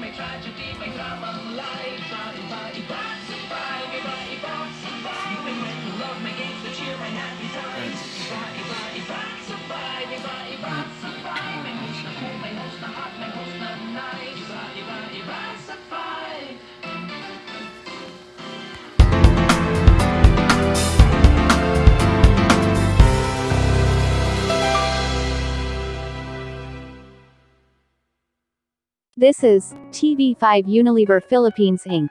may tragedy, may drama, life. This is TV5 Unilever Philippines Inc.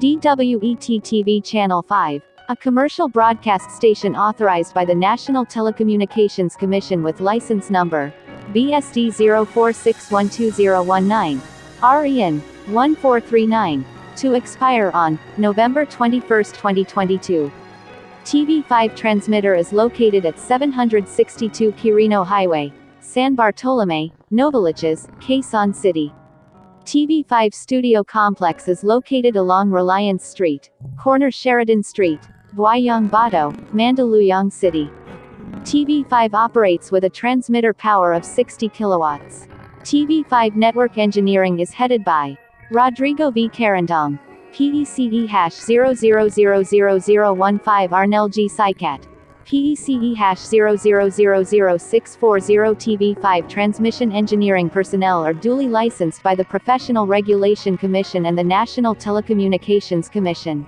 DWET TV Channel 5, a commercial broadcast station authorized by the National Telecommunications Commission with license number BSD 04612019, REN 1439, to expire on November 21, 2022. TV5 transmitter is located at 762 Quirino Highway, San Bartolome, Novaliches, Quezon City. TV5 Studio Complex is located along Reliance Street, corner Sheridan Street, Buayang Bato, Mandaluyong City. TV5 operates with a transmitter power of 60 kilowatts. TV5 network engineering is headed by Rodrigo V. Carandong, PECE hash 00000015 Arnel G. Sycat. PECE E hash 0000640 TV5 transmission engineering personnel are duly licensed by the Professional Regulation Commission and the National Telecommunications Commission.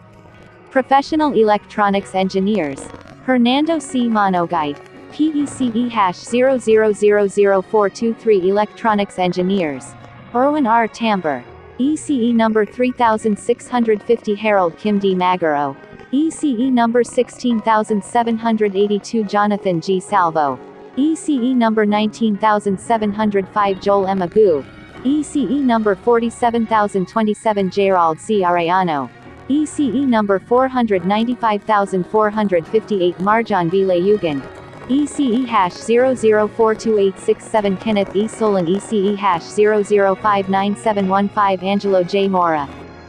Professional Electronics Engineers. Hernando C. Monogite. PECE E hash 0000423 Electronics Engineers. Erwin R. Tamber. ECE number 3650 Harold Kim D. Magaro. ECE number 16782 Jonathan G. Salvo. ECE number 19705 Joel M. Agu. ECE number 47027 Gerald C. Arellano. ECE number 495458 Marjan V. Layugan. ECE hash 00428667 Kenneth E. Solon ECE hash 00597115 Angelo J. Mora.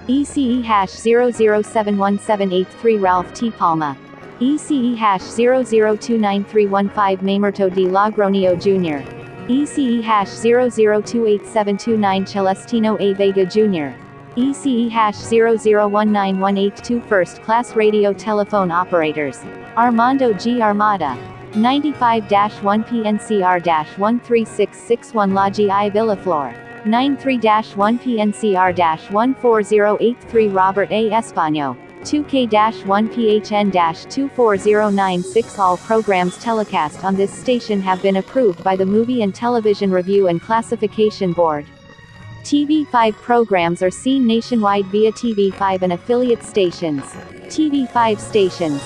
ECE hash 00717883 Ralph T. Palma. ECE hash 00293115 Mamerto D. Lagronio Jr. ECE hash 00287229 Celestino A. Vega Jr. ECE hash 0019182 First Class Radio Telephone Operators. Armando G. Armada. 95-1 PNCR-13661 La Gi Villaflor. 93-1 PNCR-14083 Robert A. Espano. 2K-1 PHN-24096 All programs telecast on this station have been approved by the Movie and Television Review and Classification Board. TV5 programs are seen nationwide via TV5 and affiliate stations. TV5 stations.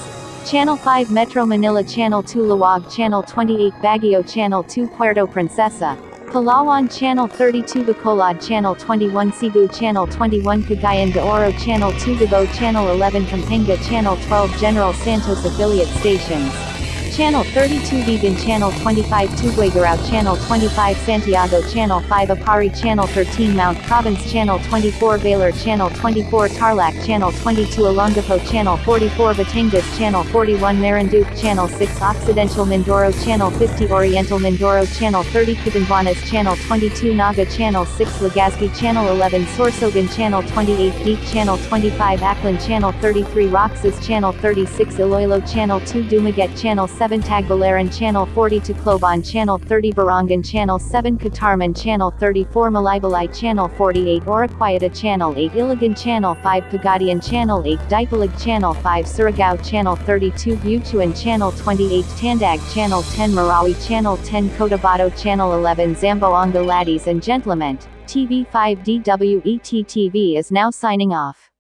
Channel 5 Metro Manila Channel 2 Laoag Channel 28 Baguio Channel 2 Puerto Princesa. Palawan Channel 32 Bacolod Channel 21 Cebu Channel 21 Cagayan de Oro Channel 2 Davao Channel 11 Pampanga Channel 12 General Santos affiliate stations. Channel 32 Vigan Channel 25 Tuguegarao Channel 25 Santiago Channel 5 Aparri Channel 13 Mount Province Channel 24 Baler Channel 24 Tarlac Channel 22 Olongapo Channel 44 Batangas Channel 41 Marinduque Channel 6 Occidental Mindoro Channel 50 Oriental Mindoro Channel 30 Cabanatuan Channel 22 Naga Channel 6 Legazpi Channel 11 Sorsogon Channel 28 Deep Channel 25 Aklan Channel 33 Roxas Channel 36 Iloilo Channel 2 Dumaguete Channel 7 Tagbilaran Channel 40 Tacloban Channel 30 Borongan Channel 7 Catarman Channel 34 Malaybalay Channel 48 Oroquieta Channel 8 Iligan Channel 5 Pagadian Channel 8 Dipolog Channel 5 Surigao Channel 32 Butuan Channel 28 Tandag Channel 10 Marawi Channel 10 Cotabato Channel 11 Zamboanga Ladies and Gentlemen, TV5 DWET TV is now signing off.